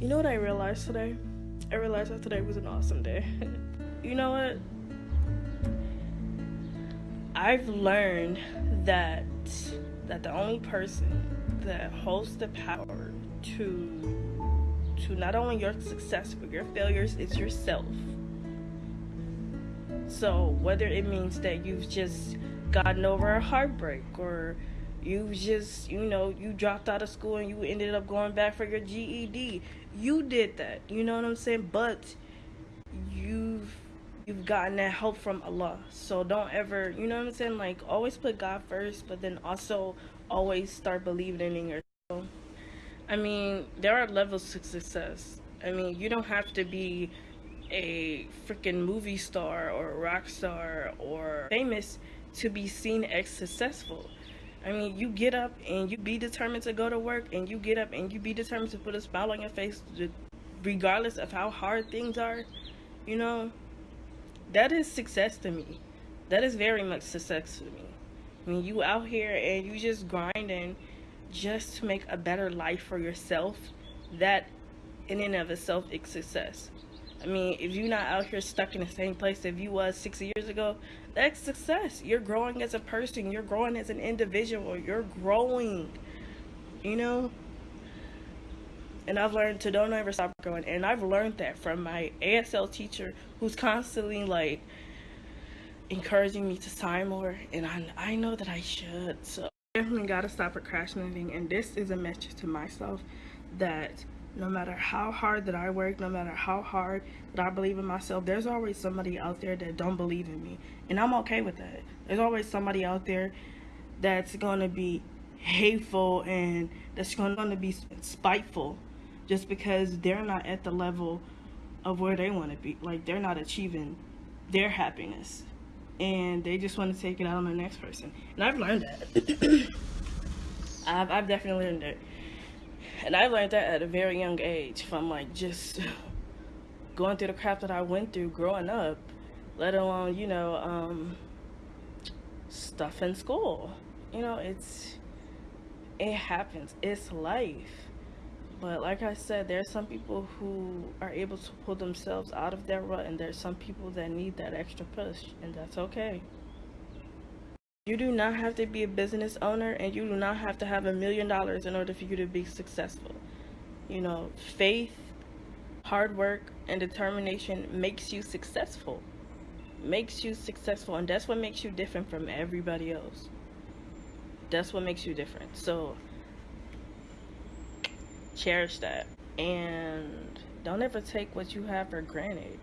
You know what I realized today? I realized that today was an awesome day. you know what? I've learned that that the only person that holds the power to to not only your success but your failures is yourself. So whether it means that you've just gotten over a heartbreak or you just you know you dropped out of school and you ended up going back for your GED you did that you know what I'm saying? But you've you've gotten that help from Allah. So don't ever you know what I'm saying? Like always put God first but then also always start believing in yourself. I mean there are levels to success. I mean you don't have to be a freaking movie star or rock star or famous to be seen as successful I mean, you get up and you be determined to go to work, and you get up and you be determined to put a smile on your face, regardless of how hard things are. You know, that is success to me. That is very much success to me. I mean, you out here and you just grinding just to make a better life for yourself. That, in and of itself, is success. I mean, if you're not out here stuck in the same place if you was six years ago, that's success. You're growing as a person. You're growing as an individual. You're growing, you know? And I've learned to don't ever stop growing. And I've learned that from my ASL teacher who's constantly like encouraging me to sign more. And I, I know that I should. So definitely got to stop procrastinating. And this is a message to myself that no matter how hard that I work, no matter how hard that I believe in myself, there's always somebody out there that don't believe in me. And I'm okay with that. There's always somebody out there that's going to be hateful and that's going to be spiteful just because they're not at the level of where they want to be. Like they're not achieving their happiness. And they just want to take it out on the next person. And I've learned that. I've, I've definitely learned that and I learned that at a very young age from like just going through the crap that I went through growing up, let alone, you know, um, stuff in school. You know, it's, it happens. It's life. But like I said, there's some people who are able to pull themselves out of their rut, and there's some people that need that extra push, and that's okay. You do not have to be a business owner and you do not have to have a million dollars in order for you to be successful. You know, faith, hard work, and determination makes you successful. Makes you successful, and that's what makes you different from everybody else. That's what makes you different. So, cherish that. And don't ever take what you have for granted.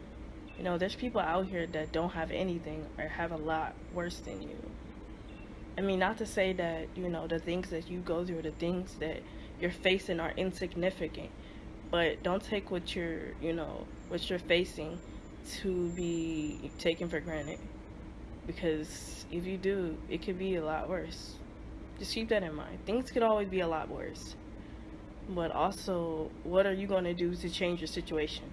You know, there's people out here that don't have anything or have a lot worse than you. I mean, not to say that, you know, the things that you go through, the things that you're facing are insignificant, but don't take what you're, you know, what you're facing to be taken for granted. Because if you do, it could be a lot worse. Just keep that in mind. Things could always be a lot worse. But also, what are you going to do to change your situation?